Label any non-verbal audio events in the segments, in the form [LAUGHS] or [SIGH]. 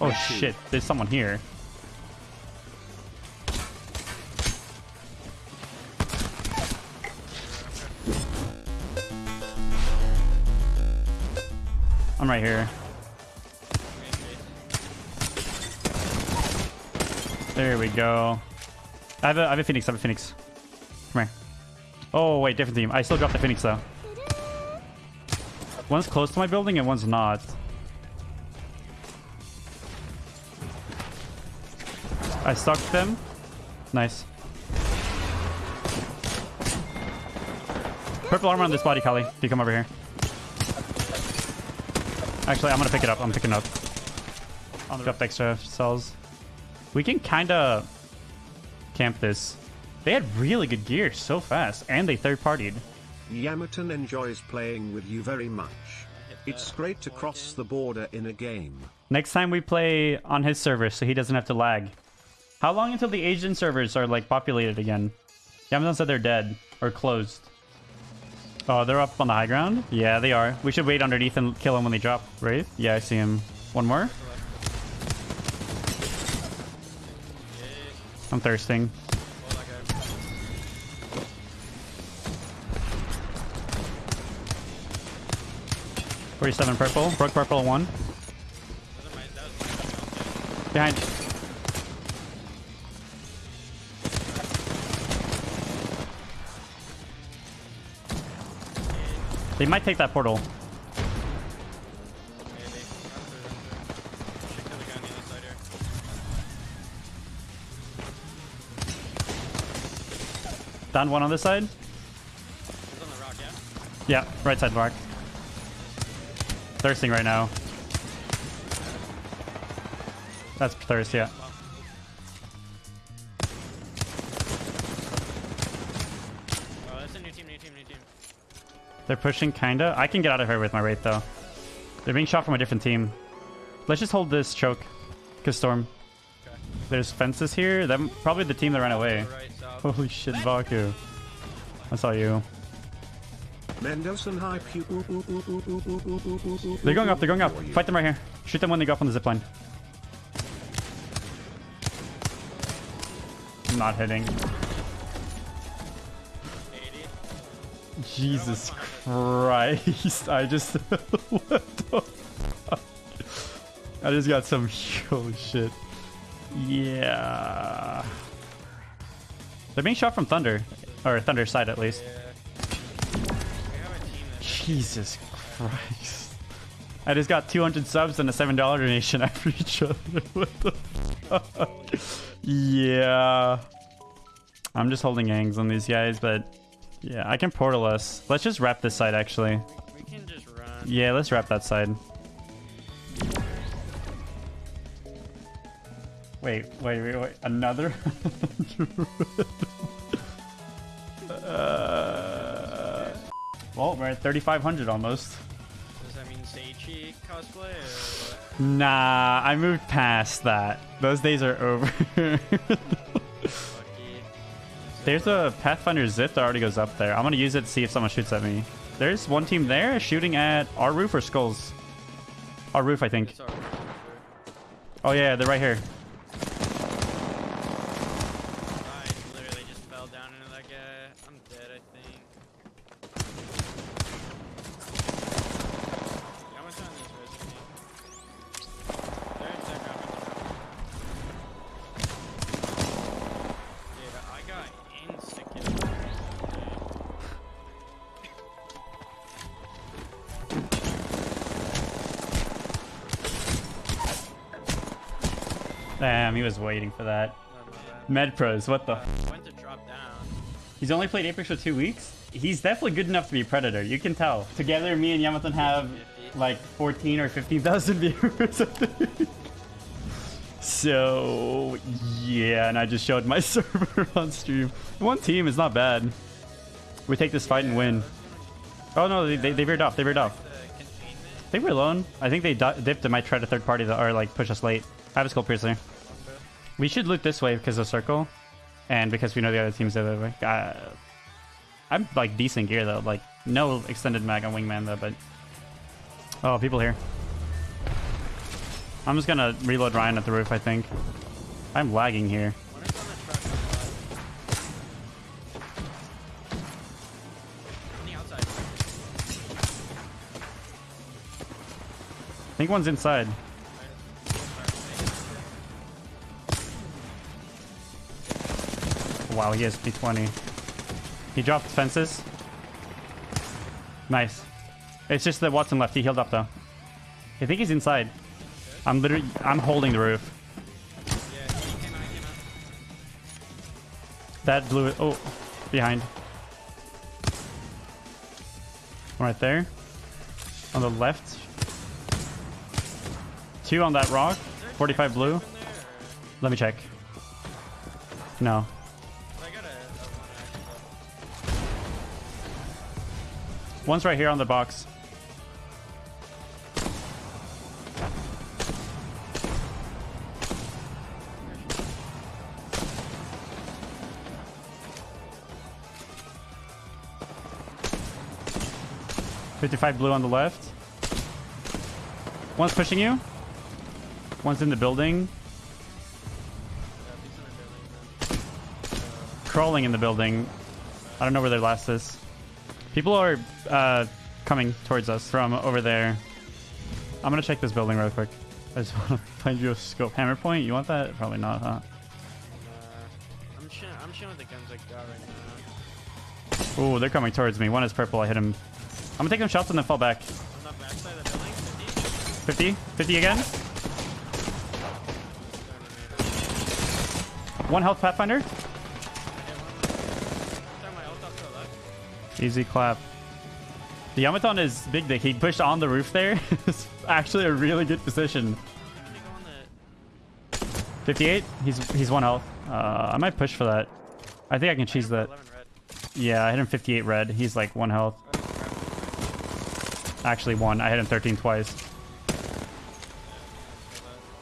Oh shit, there's someone here. I'm right here. There we go. I have a, I have a phoenix. I have a phoenix. Come here. Oh wait, different team. I still got the phoenix though. One's close to my building and one's not. I stuck them. Nice. Purple armor on this body, Kali. If you come over here. Actually, I'm gonna pick it up. I'm picking it up. On the extra cells. We can kind of camp this. They had really good gear so fast, and they third-partied. Yamaton enjoys playing with you very much. It's great to cross the border in a game. Next time we play on his server, so he doesn't have to lag. How long until the Asian servers are like populated again? Yamaton said they're dead or closed. Oh, they're up on the high ground? Yeah, they are. We should wait underneath and kill them when they drop, right? Yeah, I see him. One more? I'm thirsting. Forty-seven purple. Broke purple one. Behind. They might take that portal. Down one on this side. On rock, yeah? Yeah, right side rock. Thirsting right now. That's thirst, yeah. They're pushing kinda. I can get out of here with my wraith though. They're being shot from a different team. Let's just hold this choke. Cause storm. Okay. There's fences here. Them probably the team that ran away. Right. Holy shit, Baku. I saw you. Mendoza hype. They're going up, they're going up. Fight them right here. Shoot them when they go up on the zipline. I'm not hitting. Jesus Christ. I just... [LAUGHS] I just got some... Holy [LAUGHS] oh, shit. Yeah. They're being shot from Thunder. Or Thunder side at least. Jesus Christ. I just got 200 subs and a $7 donation [LAUGHS] after each other. What the fuck? Yeah. I'm just holding hangs on these guys, but yeah, I can portal us. Let's just wrap this side actually. we can just run. Yeah, let's wrap that side. Wait, wait, wait, wait. Another? [LAUGHS] uh, well, we're at 3,500 almost. Does that mean Seichi cosplay or? Nah, I moved past that. Those days are over. [LAUGHS] There's a Pathfinder zip that already goes up there. I'm gonna use it to see if someone shoots at me. There's one team there shooting at our roof or skulls. Our roof, I think. Roof. Oh yeah, they're right here. Damn, he was waiting for that. Oh, Med pros, what the? Uh, went to drop down. He's only played Apex for two weeks. He's definitely good enough to be Predator. You can tell. Together, me and Yamaton have 50. like 14 or 15,000 [LAUGHS] viewers. So yeah, and I just showed my [LAUGHS] server on stream. One team is not bad. We take this fight and win. Oh no, they, they, they veered off. They veered off. The. They were alone. I think they dipped and might try to third party the, or like push us late. I have a skull piercer. We should loot this way because of circle, and because we know the other teams the way. Uh, I'm like decent gear though. Like no extended mag on wingman though, but oh, people here. I'm just gonna reload Ryan at the roof, I think. I'm lagging here. I think one's inside. Wow, he has P20. He dropped fences. Nice. It's just that Wattson left. He healed up though. I think he's inside. I'm literally I'm holding the roof. That blew it. Oh, behind. Right there. On the left. Two on that rock. 45 blue. Let me check. No. One's right here on the box. Fifty-five blue on the left. One's pushing you. One's in the building. Crawling in the building. I don't know where their last is. People are uh, coming towards us from over there. I'm gonna check this building real quick. I just [LAUGHS] want to find you a scope. Hammer point? You want that? Probably not, huh? Uh, I'm. I'm the guns I got right now. Ooh, they're coming towards me. One is purple. I hit him. I'm gonna take them shots and then fall back. On the backside of the building, 50. 50? 50 again? One health Pathfinder. Easy clap. The Yamaton is big dick. He pushed on the roof there. [LAUGHS] it's actually a really good position. 58. He's he's one health. Uh, I might push for that. I think I can cheese that. Yeah, I hit him 58 red. He's like one health. Actually one. I hit him 13 twice.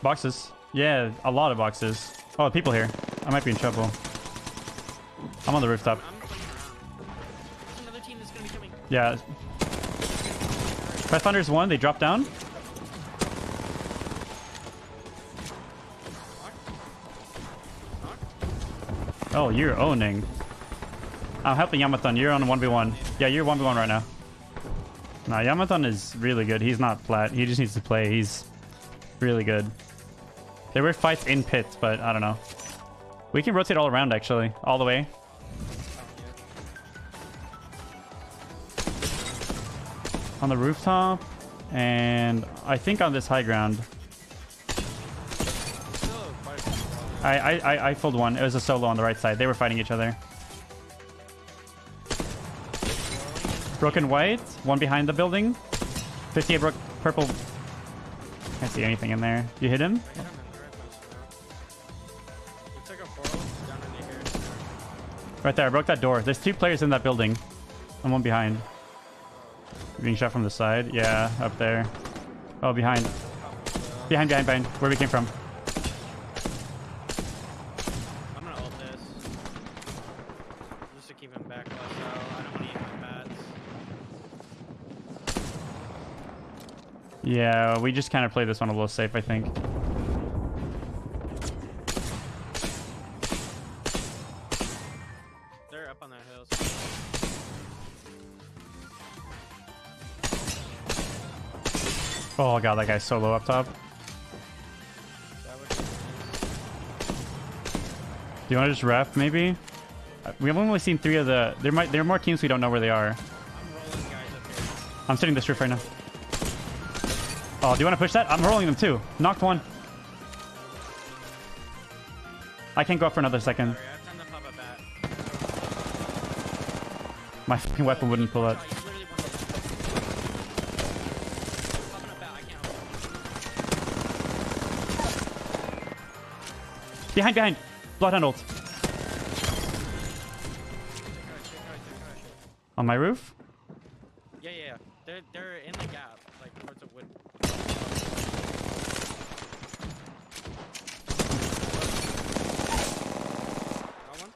Boxes. Yeah, a lot of boxes. Oh, people here. I might be in trouble. I'm on the rooftop. Yeah. Pathfinder's one. They dropped down. Oh, you're owning. I'm helping Yamaton. You're on 1v1. Yeah, you're 1v1 right now. Nah, Yamaton is really good. He's not flat. He just needs to play. He's really good. There were fights in pits, but I don't know. We can rotate all around, actually. All the way. On the rooftop. And I think on this high ground. I, I, I, I pulled one. It was a solo on the right side. They were fighting each other. Broken white. One behind the building. 58 broke purple. Can't see anything in there. You hit him? Right there. I broke that door. There's two players in that building. And one behind. Being shot from the side. Yeah, up there. Oh, behind. Behind, behind, behind. Where we came from. I'm gonna ult this. Just to keep him back out. I don't want to eat my. Yeah, we just kind of played this one a little safe, I think. Oh god, that guy's so low up top. that would be nice. Do you want to just ref, maybe? Uh, We have only seen three of the... There might there are more teams we don't know where they are. I'm rolling guys up here. I'm sitting this roof right now. Oh, do you want to push that? I'm rolling them too. Knocked one. I can't go up for another second. Sorry, I have time to pop a bat. My fucking weapon wouldn't pull Oh, Behind, behind. Bloodhound ult. On my roof? Yeah, yeah, yeah. They're they're in the gap, like towards the wood. Got one.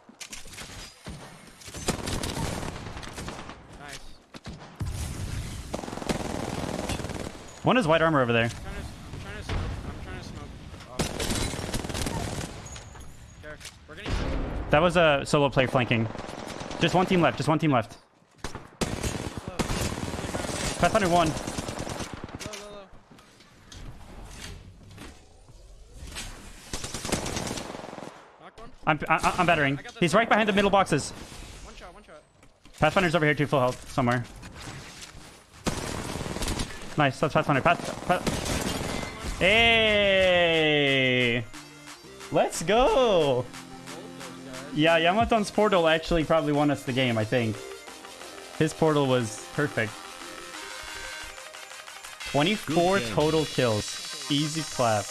Nice. One is white armor over there. I'm trying to, I'm trying to smoke. I'm trying to That was a solo player flanking. Just one team left. Just one team left. Pathfinder one. Low, low, low. One. I'm I, I'm battering. He's right behind the middle boxes. One shot, one shot. Pathfinder's over here too, full health somewhere. Nice, that's Pathfinder. Path, Path. Hey! Let's go! Both those guys. Yeah, Yamaton's portal actually probably won us the game, I think. His portal was perfect. 24 total kills. Easy clap.